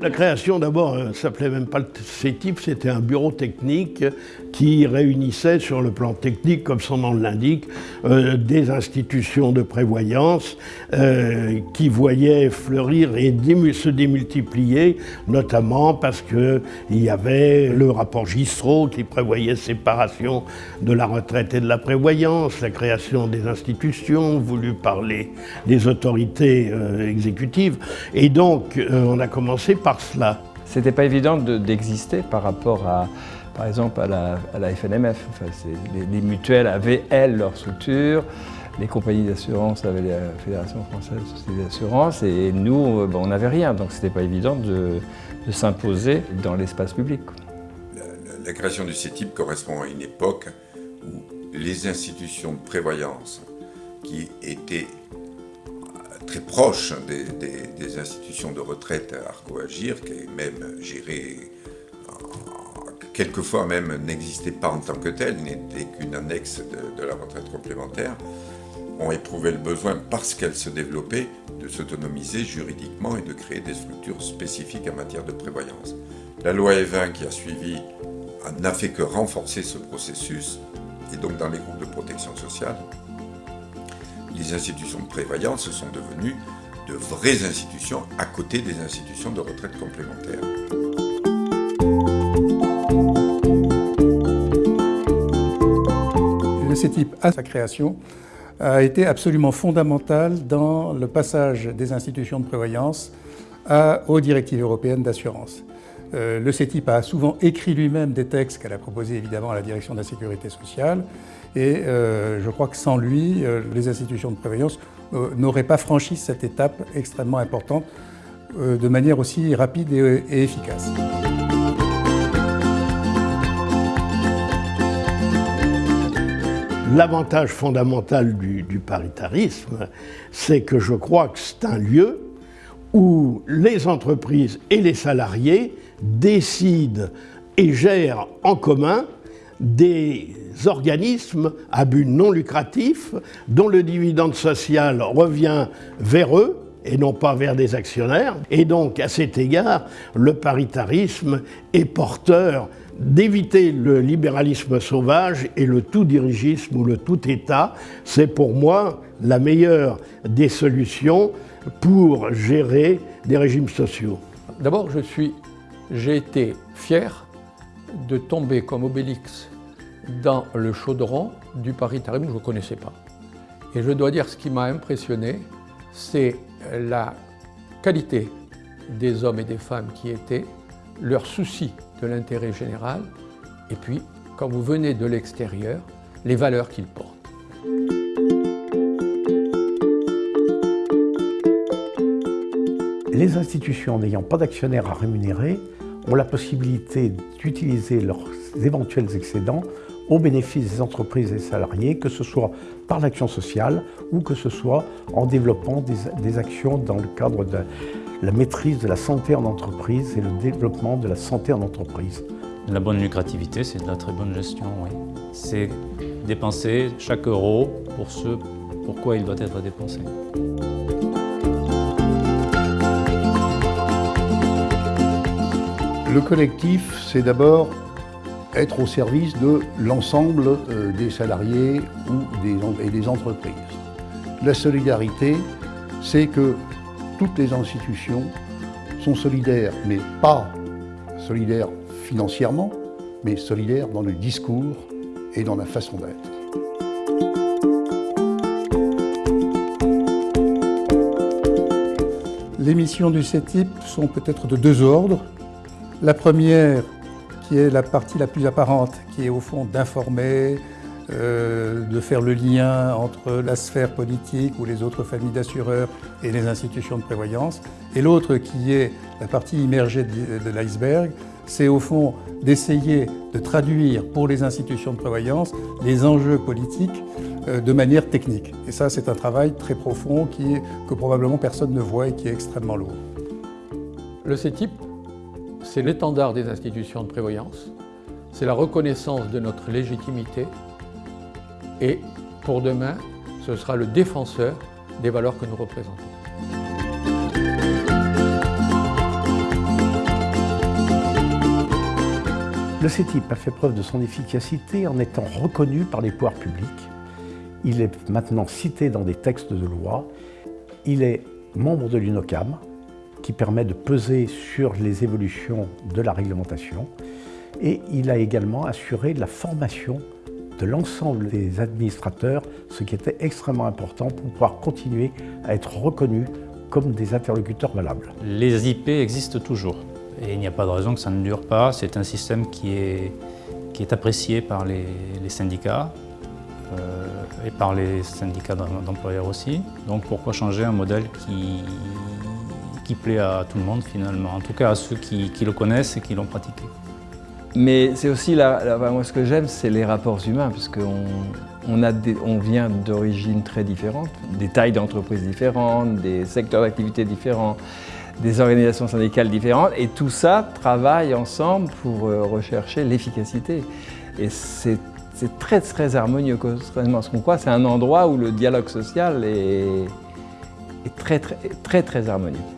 La création, d'abord, euh, ça s'appelait même pas le CETIP, c'était un bureau technique qui réunissait sur le plan technique, comme son nom l'indique, euh, des institutions de prévoyance euh, qui voyaient fleurir et se démultiplier, notamment parce qu'il y avait le rapport Gistro qui prévoyait séparation de la retraite et de la prévoyance, la création des institutions voulues par les, autorités exécutives. Et donc, on a commencé par cela. C'était pas évident d'exister par rapport à, par exemple, à la, FNMF. les, mutuelles avaient, elles, leur structure, les compagnies d'assurance avaient la Fédération française des assurances, et nous, euh, on n'avait rien, donc c'était pas évident de, s'imposer dans l'espace public. La, création du CETIP correspond à une époque où les institutions de prévoyance qui étaient très proche des, institutions de retraite à Arco-Agir, qui est même gérée, quelquefois même n'existait pas en tant que telle, n'était qu'une annexe de, la retraite complémentaire, ont éprouvé le besoin, parce qu'elles se développaient, de s'autonomiser juridiquement et de créer des structures spécifiques en matière de prévoyance. La loi E20 qui a suivi n'a fait que renforcer ce processus, et donc dans les groupes de protection sociale, les institutions de prévoyance sont devenues de vraies institutions à côté des institutions de retraite complémentaire. CETIP, à sa création, a été absolument fondamental dans le passage des institutions de prévoyance aux directives européennes d'assurance. Euh, le CETIP a souvent écrit lui-même des textes qu'elle a proposés évidemment à la direction de la sécurité sociale et euh, je crois que sans lui, euh, les institutions de prévoyance n'auraient pas franchi cette étape extrêmement importante de manière aussi rapide et, efficace. L'avantage fondamental du, paritarisme, c'est que je crois que c'est un lieu où les entreprises et les salariés décident et gèrent en commun des organismes à but non lucratif dont le dividende social revient vers eux et non pas vers des actionnaires. Et donc, à cet égard, le paritarisme est porteur d'éviter le libéralisme sauvage et le tout-dirigisme ou le tout-État. C'est pour moi la meilleure des solutions pour gérer des régimes sociaux. D'abord, j'ai été fier de tomber comme Obélix dans le chaudron du paritarisme que je ne connaissais pas. Et je dois dire ce qui m'a impressionné, c'est la qualité des hommes et des femmes qui étaient, leur souci de l'intérêt général, et puis, quand vous venez de l'extérieur, les valeurs qu'ils portent. Les institutions n'ayant pas d'actionnaires à rémunérer ont la possibilité d'utiliser leurs éventuels excédents au bénéfice des entreprises et des salariés, que ce soit par l'action sociale ou que ce soit en développant des, actions dans le cadre de la maîtrise de la santé en entreprise et le développement de la santé en entreprise. La bonne lucrativité, c'est de la très bonne gestion, oui. C'est dépenser chaque euro pour ce pourquoi il doit être dépensé. Le collectif, c'est d'abord être au service de l'ensemble euh, des salariés et des entreprises. La solidarité, c'est que toutes les institutions sont solidaires, mais pas solidaires financièrement, mais solidaires dans le discours et dans la façon d'être. Les missions du CETIP sont peut-être de deux ordres. La première, qui est la partie la plus apparente, qui est au fond d'informer, euh, de faire le lien entre la sphère politique ou les autres familles d'assureurs et les institutions de prévoyance. Et l'autre, qui est la partie immergée de, l'iceberg, c'est au fond d'essayer de traduire pour les institutions de prévoyance les enjeux politiques euh, de manière technique. Et ça, c'est un travail très profond qui, que probablement personne ne voit et qui est extrêmement lourd. Le CETIP c'est l'étendard des institutions de prévoyance, c'est la reconnaissance de notre légitimité et pour demain, ce sera le défenseur des valeurs que nous représentons. Le CETIP a fait preuve de son efficacité en étant reconnu par les pouvoirs publics. Il est maintenant cité dans des textes de loi. Il est membre de l'UNOCAM, qui permet de peser sur les évolutions de la réglementation. Et il a également assuré la formation de l'ensemble des administrateurs, ce qui était extrêmement important pour pouvoir continuer à être reconnus comme des interlocuteurs valables. Les IP existent toujours. Et il n'y a pas de raison que ça ne dure pas. C'est un système qui est, qui est apprécié par les, syndicats euh, et par les syndicats d'employeurs aussi. Donc pourquoi changer un modèle qui, qui plaît à tout le monde finalement, en tout cas à ceux qui, le connaissent et qui l'ont pratiqué. Mais c'est aussi, moi ce que j'aime, c'est les rapports humains, puisqu'on on, on vient d'origines très différentes, des tailles d'entreprises différentes, des secteurs d'activité différents des organisations syndicales différentes et tout ça travaille ensemble pour euh, rechercher l'efficacité. Et c'est très très harmonieux, contrairement à ce qu'on croit. C'est un endroit où le dialogue social est, est très, très très très harmonieux.